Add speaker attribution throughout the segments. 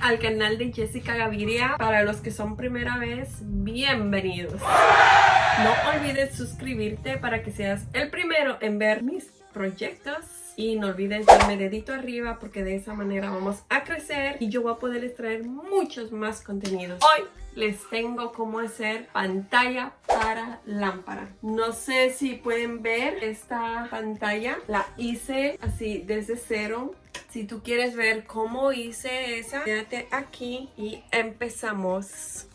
Speaker 1: al canal de Jessica Gaviria. Para los que son primera vez, bienvenidos. No olvides suscribirte para que seas el primero en ver mis proyectos. Y no olvides darme dedito arriba porque de esa manera vamos a crecer y yo voy a poder traer muchos más contenidos. Hoy les tengo cómo hacer pantalla para lámpara. No sé si pueden ver esta pantalla. La hice así desde cero. Si tú quieres ver cómo hice esa, quédate aquí y empezamos.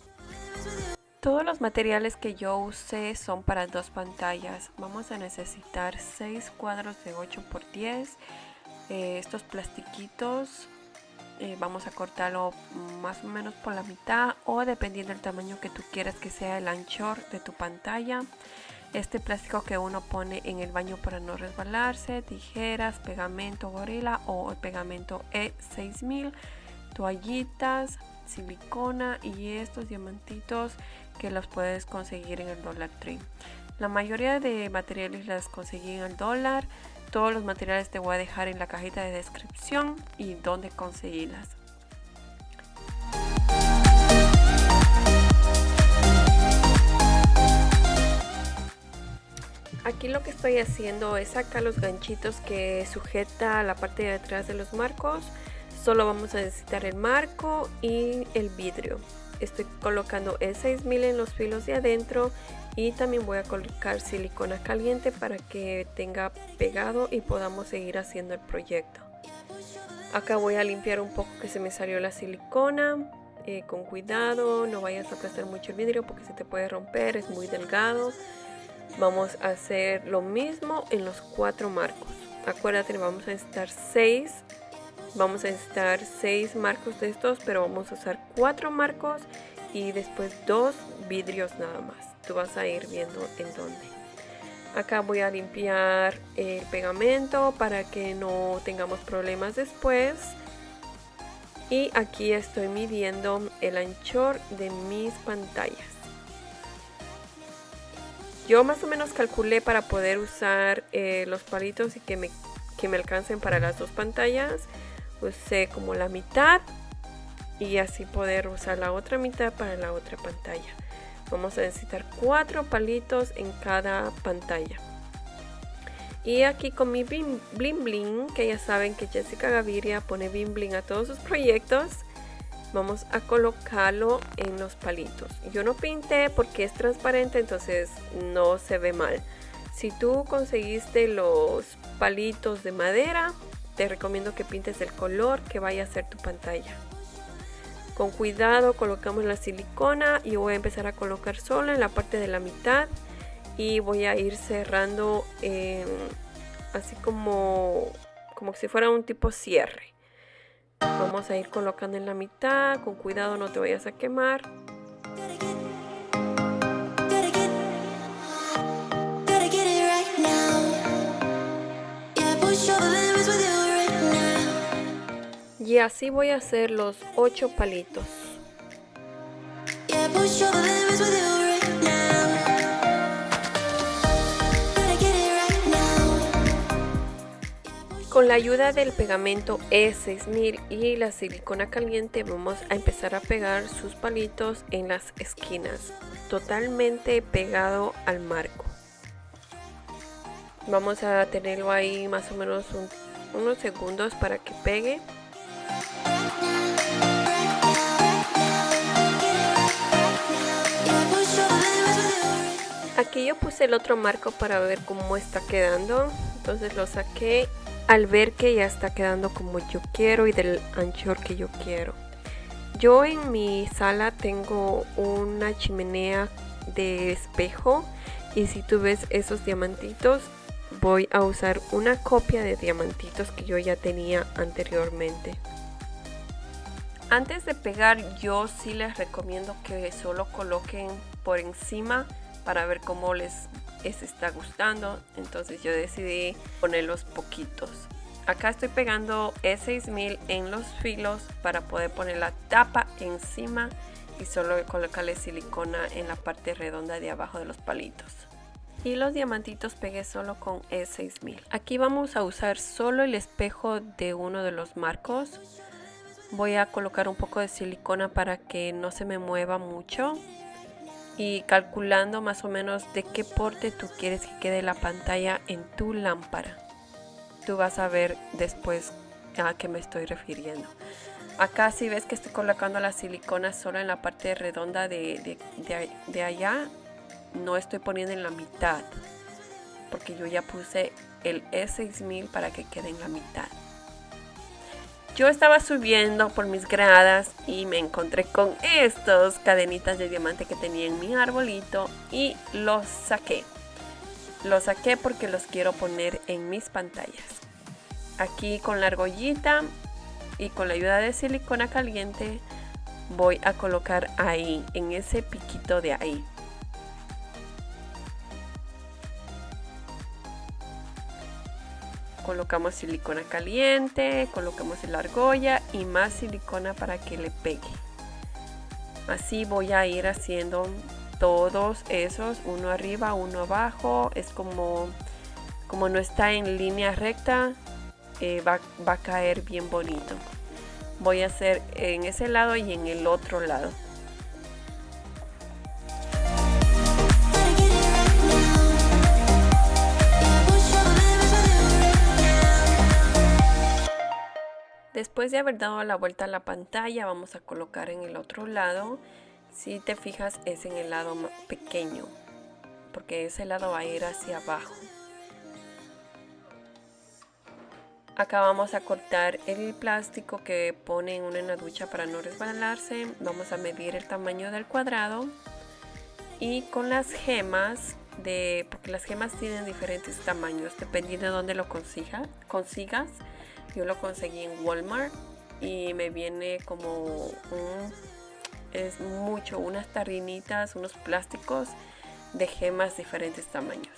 Speaker 1: Todos los materiales que yo usé son para dos pantallas. Vamos a necesitar 6 cuadros de 8 x 10. estos plastiquitos eh, vamos a cortarlo más o menos por la mitad o dependiendo del tamaño que tú quieras que sea el anchor de tu pantalla este plástico que uno pone en el baño para no resbalarse tijeras pegamento gorila o pegamento E6000 toallitas silicona y estos diamantitos que los puedes conseguir en el Dollar Tree la mayoría de materiales las conseguí en el dólar todos los materiales te voy a dejar en la cajita de descripción y dónde conseguirlas. Estoy haciendo es sacar los ganchitos que sujeta la parte de atrás de los marcos. Solo vamos a necesitar el marco y el vidrio. Estoy colocando el 6000 en los filos de adentro y también voy a colocar silicona caliente para que tenga pegado y podamos seguir haciendo el proyecto acá voy a limpiar un poco que se me salió la silicona eh, con cuidado no vayas a aplastar mucho el vidrio porque se te puede romper es muy delgado vamos a hacer lo mismo en los cuatro marcos. Acuérdate vamos a necesitar seis vamos a necesitar seis marcos de estos pero vamos a usar cuatro marcos y después dos vidrios nada más. Tú vas a ir viendo en dónde. Acá voy a limpiar el pegamento para que no tengamos problemas después. Y aquí estoy midiendo el anchor de mis pantallas yo más o menos calculé para poder usar eh, los palitos y que me, que me alcancen para las dos pantallas. Usé como la mitad y así poder usar la otra mitad para la otra pantalla. Vamos a necesitar cuatro palitos en cada pantalla. Y aquí con mi bling bling que ya saben que Jessica Gaviria pone bling bling a todos sus proyectos vamos a colocarlo en los palitos. Yo no pinté porque es transparente entonces no se ve mal. Si tú conseguiste los palitos de madera te recomiendo que pintes el color que vaya a ser tu pantalla. Con cuidado colocamos la silicona y voy a empezar a colocar solo en la parte de la mitad y voy a ir cerrando así como, como si fuera un tipo cierre. Vamos a ir colocando en la mitad, con cuidado no te vayas a quemar. Y así voy a hacer los ocho palitos. Con la ayuda del pegamento E6000 y la silicona caliente vamos a empezar a pegar sus palitos en las esquinas, totalmente pegado al marco. Vamos a tenerlo ahí más o menos unos segundos para que pegue. Aquí yo puse el otro marco para ver cómo está quedando. Entonces lo saqué al ver que ya está quedando como yo quiero y del anchor que yo quiero. Yo en mi sala tengo una chimenea de espejo y si tú ves esos diamantitos voy a usar una copia de diamantitos que yo ya tenía anteriormente. Antes de pegar yo sí les recomiendo que solo coloquen por encima para ver cómo les, está gustando. Entonces yo decidí ponerlos poquitos. Acá estoy pegando E6000 en los filos para poder poner la tapa encima y solo colocarle silicona en la parte redonda de abajo de los palitos. Y los diamantitos pegué solo con E6000. Aquí vamos a usar solo el espejo de uno de los marcos Voy a colocar un poco de silicona para que no se me mueva mucho y calculando más o menos de qué porte tú quieres que quede la pantalla en tu lámpara. Tú vas a ver después a qué me estoy refiriendo. Acá si ves que estoy colocando la silicona solo en la parte redonda de, de allá, no estoy poniendo en la mitad porque yo ya puse el E6000 para que quede en la mitad. Yo estaba subiendo por mis gradas y me encontré con estos cadenitas de diamante que tenía en mi arbolito y los saqué. Los saqué porque los quiero poner en mis pantallas. Aquí con la argollita y con la ayuda de silicona caliente voy a colocar ahí, en ese piquito de ahí. Colocamos silicona caliente, colocamos la argolla y más silicona para que le pegue. Así voy a ir haciendo todos esos, uno arriba, uno abajo, es como, como no está en línea recta, eh, va, va a caer bien bonito. Voy a hacer en ese lado y en el otro lado. Después de haber dado la vuelta a la pantalla, vamos a colocar en el otro lado. Si te fijas, es en el lado pequeño, porque ese lado va a ir hacia abajo. Acá vamos a cortar el plástico que pone en una ducha para no resbalarse. Vamos a medir el tamaño del cuadrado. Y con las gemas, de, porque las gemas tienen diferentes tamaños, dependiendo de dónde lo consigas yo lo conseguí en Walmart y me viene como un, es mucho, unas tarrinitas, unos plásticos de gemas diferentes tamaños.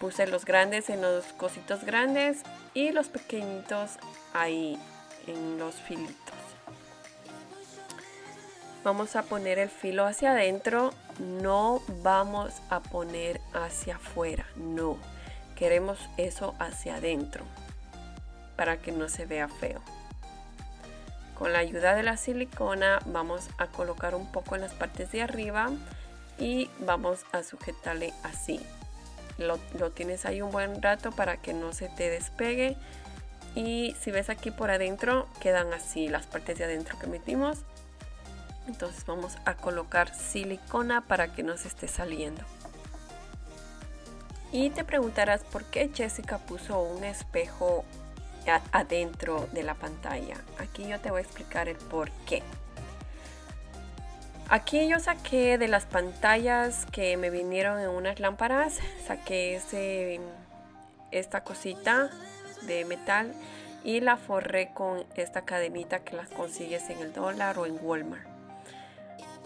Speaker 1: Puse los grandes en los cositos grandes y los pequeñitos ahí en los filitos. Vamos a poner el filo hacia adentro, no vamos a poner hacia afuera, no. Queremos eso hacia adentro para que no se vea feo. Con la ayuda de la silicona vamos a colocar un poco en las partes de arriba y vamos a sujetarle así. Lo, tienes ahí un buen rato para que no se te despegue y si ves aquí por adentro quedan así las partes de adentro que metimos entonces vamos a colocar silicona para que no se esté saliendo y te preguntarás por qué Jessica puso un espejo adentro de la pantalla. Aquí yo te voy a explicar el por qué. Aquí yo saqué de las pantallas que me vinieron en unas lámparas, saqué ese, esta cosita de metal y la forré con esta cadenita que las consigues en el dólar o en Walmart.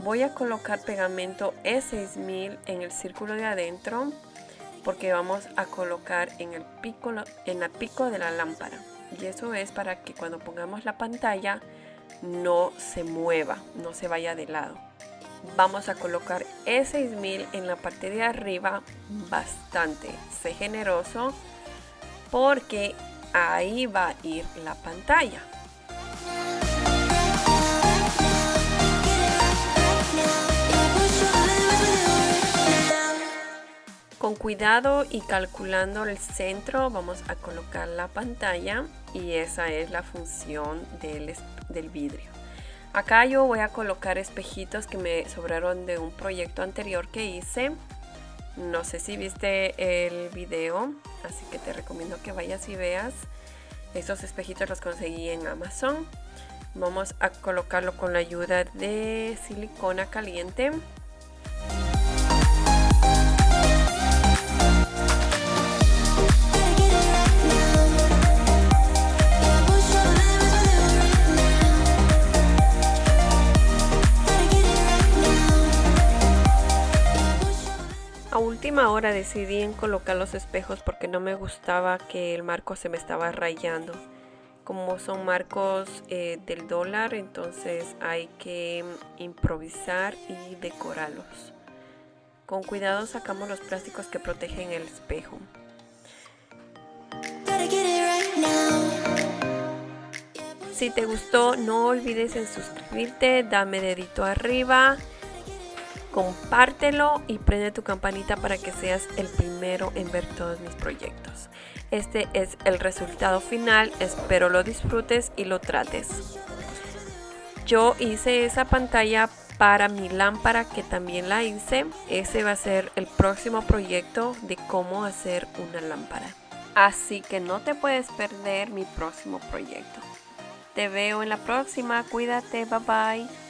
Speaker 1: Voy a colocar pegamento E6000 en el círculo de adentro porque vamos a colocar en el pico, en la pico de la lámpara y eso es para que cuando pongamos la pantalla no se mueva, no se vaya de lado. Vamos a colocar E6000 en la parte de arriba bastante, sé generoso porque ahí va a ir la pantalla. Con cuidado y calculando el centro vamos a colocar la pantalla y esa es la función del, vidrio. Acá yo voy a colocar espejitos que me sobraron de un proyecto anterior que hice. No sé si viste el video, así que te recomiendo que vayas y veas. Estos espejitos los conseguí en Amazon. Vamos a colocarlo con la ayuda de silicona caliente. Última hora decidí en colocar los espejos porque no me gustaba que el marco se me estaba rayando. Como son marcos eh, del dólar, entonces hay que improvisar y decorarlos. Con cuidado sacamos los plásticos que protegen el espejo. Si te gustó, no olvides en suscribirte, dame dedito arriba, compártelo y prende tu campanita para que seas el primero en ver todos mis proyectos. Este es el resultado final, espero lo disfrutes y lo trates. Yo hice esa pantalla para mi lámpara que también la hice. Ese va a ser el próximo proyecto de cómo hacer una lámpara. Así que no te puedes perder mi próximo proyecto. Te veo en la próxima, cuídate, bye bye.